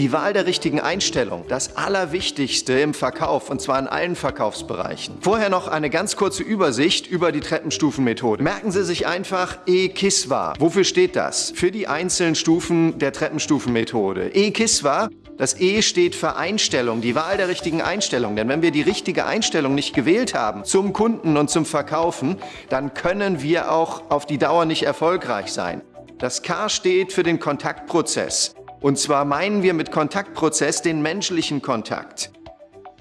Die Wahl der richtigen Einstellung, das Allerwichtigste im Verkauf und zwar in allen Verkaufsbereichen. Vorher noch eine ganz kurze Übersicht über die Treppenstufenmethode. Merken Sie sich einfach E-KISWA. Wofür steht das? Für die einzelnen Stufen der Treppenstufenmethode. E-KISWA das E steht für Einstellung, die Wahl der richtigen Einstellung. Denn wenn wir die richtige Einstellung nicht gewählt haben zum Kunden und zum Verkaufen, dann können wir auch auf die Dauer nicht erfolgreich sein. Das K steht für den Kontaktprozess. Und zwar meinen wir mit Kontaktprozess den menschlichen Kontakt.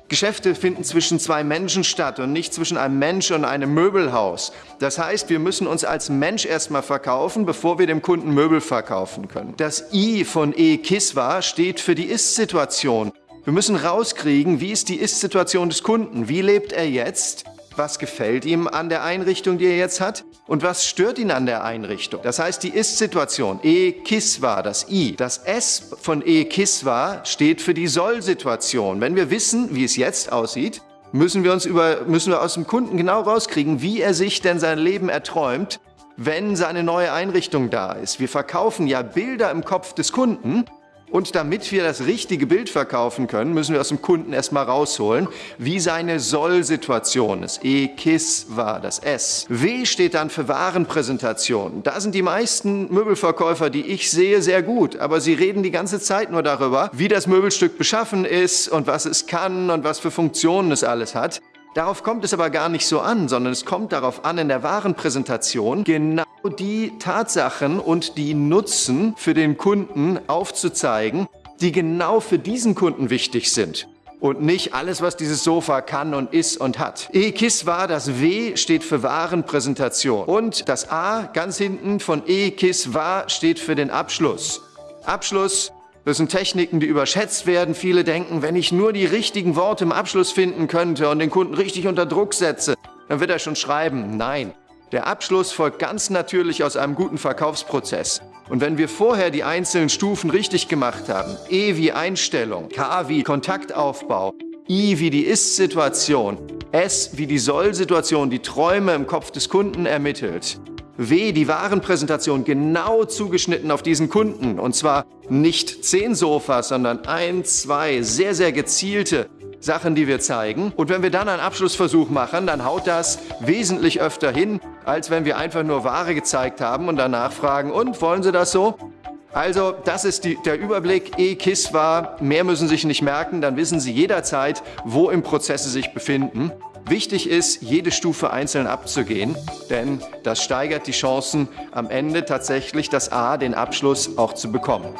Geschäfte finden zwischen zwei Menschen statt und nicht zwischen einem Mensch und einem Möbelhaus. Das heißt, wir müssen uns als Mensch erstmal verkaufen, bevor wir dem Kunden Möbel verkaufen können. Das I von E-Kiswa steht für die Ist-Situation. Wir müssen rauskriegen, wie ist die Ist-Situation des Kunden? Wie lebt er jetzt? Was gefällt ihm an der Einrichtung, die er jetzt hat und was stört ihn an der Einrichtung. Das heißt, die Ist-Situation, E-Kiswa, das I. Das S von E-Kiswa steht für die Soll-Situation. Wenn wir wissen, wie es jetzt aussieht, müssen wir, uns über, müssen wir aus dem Kunden genau rauskriegen, wie er sich denn sein Leben erträumt, wenn seine neue Einrichtung da ist. Wir verkaufen ja Bilder im Kopf des Kunden und damit wir das richtige Bild verkaufen können, müssen wir aus dem Kunden erstmal rausholen, wie seine Soll-Situation ist. E-KISS war das S. W steht dann für Warenpräsentation. Da sind die meisten Möbelverkäufer, die ich sehe, sehr gut. Aber sie reden die ganze Zeit nur darüber, wie das Möbelstück beschaffen ist und was es kann und was für Funktionen es alles hat. Darauf kommt es aber gar nicht so an, sondern es kommt darauf an, in der Warenpräsentation genau die Tatsachen und die Nutzen für den Kunden aufzuzeigen, die genau für diesen Kunden wichtig sind und nicht alles, was dieses Sofa kann und ist und hat. E-KISS war, das W steht für Warenpräsentation und das A ganz hinten von E-KISS war steht für den Abschluss. Abschluss das sind Techniken, die überschätzt werden. Viele denken, wenn ich nur die richtigen Worte im Abschluss finden könnte und den Kunden richtig unter Druck setze, dann wird er schon schreiben. Nein, der Abschluss folgt ganz natürlich aus einem guten Verkaufsprozess. Und wenn wir vorher die einzelnen Stufen richtig gemacht haben, E wie Einstellung, K wie Kontaktaufbau, I wie die Ist-Situation, S wie die Soll-Situation, die Träume im Kopf des Kunden ermittelt, W, die Warenpräsentation genau zugeschnitten auf diesen Kunden. Und zwar nicht zehn Sofas, sondern ein, zwei sehr, sehr gezielte Sachen, die wir zeigen. Und wenn wir dann einen Abschlussversuch machen, dann haut das wesentlich öfter hin, als wenn wir einfach nur Ware gezeigt haben und danach fragen, und wollen Sie das so? Also das ist die, der Überblick. E-KISS war, mehr müssen Sie sich nicht merken, dann wissen Sie jederzeit, wo im Prozess Sie sich befinden. Wichtig ist, jede Stufe einzeln abzugehen, denn das steigert die Chancen, am Ende tatsächlich das A, den Abschluss, auch zu bekommen.